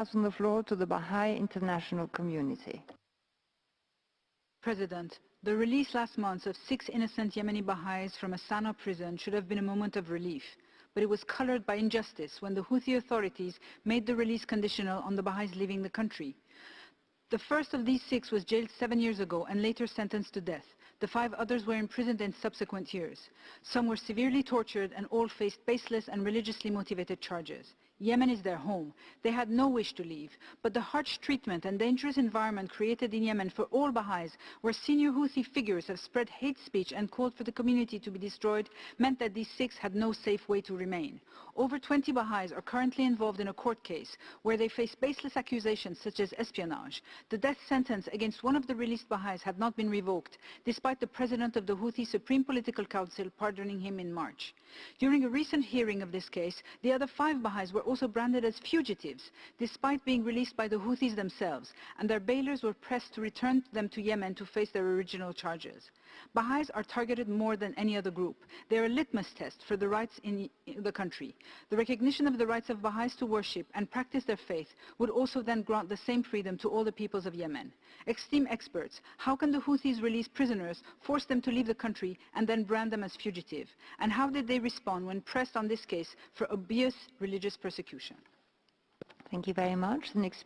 pass on the floor to the Baha'i international community. President, the release last month of six innocent Yemeni Baha'is from a Sana'a prison should have been a moment of relief, but it was colored by injustice when the Houthi authorities made the release conditional on the Baha'is leaving the country. The first of these six was jailed seven years ago and later sentenced to death. The five others were imprisoned in subsequent years. Some were severely tortured and all faced baseless and religiously motivated charges. Yemen is their home. They had no wish to leave, but the harsh treatment and dangerous environment created in Yemen for all Baha'is, where senior Houthi figures have spread hate speech and called for the community to be destroyed, meant that these six had no safe way to remain. Over 20 Baha'is are currently involved in a court case where they face baseless accusations such as espionage. The death sentence against one of the released Baha'is had not been revoked, despite the president of the Houthi Supreme Political Council pardoning him in March. During a recent hearing of this case, the other five Baha'is were also branded as fugitives, despite being released by the Houthis themselves, and their bailers were pressed to return them to Yemen to face their original charges. Baha'is are targeted more than any other group. They are a litmus test for the rights in the country. The recognition of the rights of Baha'is to worship and practice their faith would also then grant the same freedom to all the peoples of Yemen. Extreme experts, how can the Houthis release prisoners, force them to leave the country, and then brand them as fugitive? And how did they respond when pressed on this case for obvious religious persecution? Thank you very much. The next